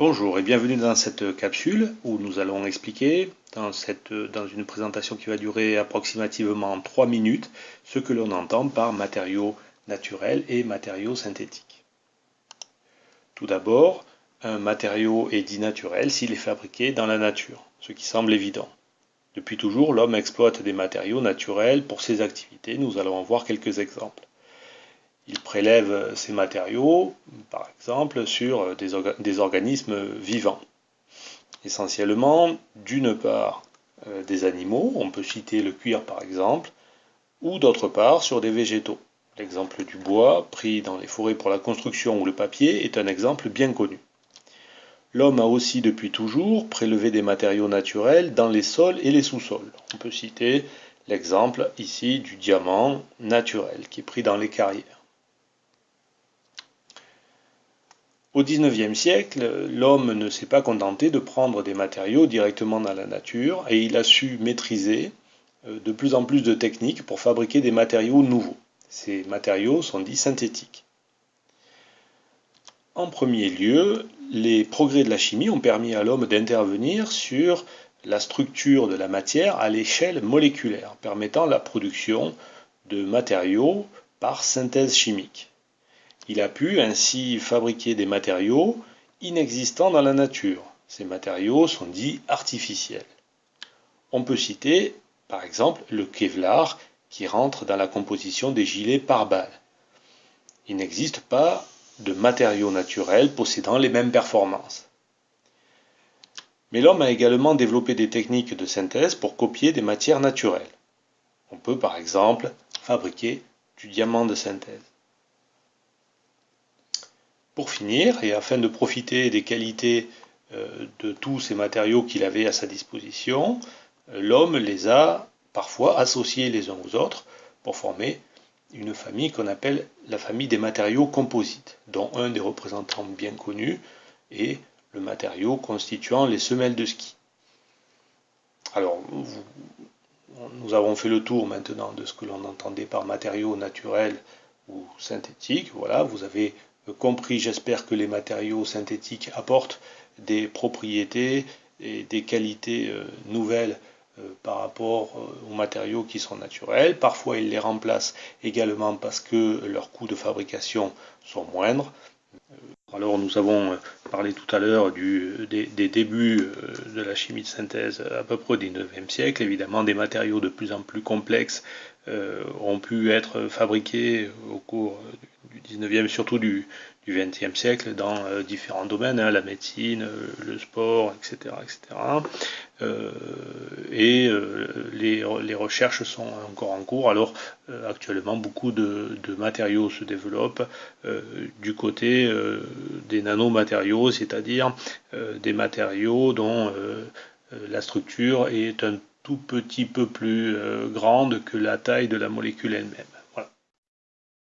Bonjour et bienvenue dans cette capsule où nous allons expliquer, dans, une présentation qui va durer approximativement 3 minutes, ce que l'on entend par matériaux naturels et matériaux synthétiques. Tout d'abord, un matériau est dit naturel s'il est fabriqué dans la nature, ce qui semble évident. Depuis toujours, l'homme exploite des matériaux naturels pour ses activités, nous allons en voir quelques exemples. Il prélève ces matériaux, par exemple, sur des, organismes vivants. Essentiellement, d'une part, euh, des animaux, on peut citer le cuir par exemple, ou d'autre part, sur des végétaux. L'exemple du bois, pris dans les forêts pour la construction ou le papier, est un exemple bien connu. L'homme a aussi depuis toujours prélevé des matériaux naturels dans les sols et les sous-sols. On peut citer l'exemple ici du diamant naturel qui est pris dans les carrières. Au XIXe siècle, l'homme ne s'est pas contenté de prendre des matériaux directement dans la nature et il a su maîtriser euh, de plus en plus de techniques pour fabriquer des matériaux nouveaux. Ces matériaux sont dits synthétiques. En premier lieu, les progrès de la chimie ont permis à l'homme d'intervenir sur la structure de la matière à l'échelle moléculaire, permettant la production de matériaux par synthèse chimique. Il a pu ainsi fabriquer des matériaux inexistants dans la nature. Ces matériaux sont dits artificiels. On peut citer par exemple le Kevlar qui rentre dans la composition des gilets pare-balles. Il n'existe pas de matériaux naturels possédant les mêmes performances. Mais l'homme a également développé des techniques de synthèse pour copier des matières naturelles. On peut par exemple fabriquer du diamant de synthèse. Pour finir, et afin de profiter des qualités euh, de tous ces matériaux qu'il avait à sa disposition, l'homme les a parfois associés les uns aux autres pour former une famille qu'on appelle la famille des matériaux composites, dont un des représentants bien connus est le matériau constituant les semelles de ski. Alors, nous avons fait le tour maintenant de ce que l'on entendait par matériaux naturels ou synthétiques. Voilà, vous avez compris, j'espère que les matériaux synthétiques apportent des propriétés et des qualités euh, nouvelles euh, par rapport euh, aux matériaux qui sont naturels. Parfois, ils les remplacent également parce que leurs coûts de fabrication sont moindres. Alors, nous avons parlé tout à l'heure des, des, débuts de la chimie de synthèse à peu près au 19e siècle. Évidemment, des matériaux de plus en plus complexes ont pu être fabriqués au cours du 19e, surtout du, du 20e siècle dans euh, différents domaines, hein, la médecine, euh, le sport, etc. etc. et euh, les, les, recherches sont encore en cours. Alors actuellement, beaucoup de, de, matériaux se développent du côté des nanomatériaux, c'est-à-dire des matériaux dont la structure est un tout petit peu plus grande que la taille de la molécule elle-même.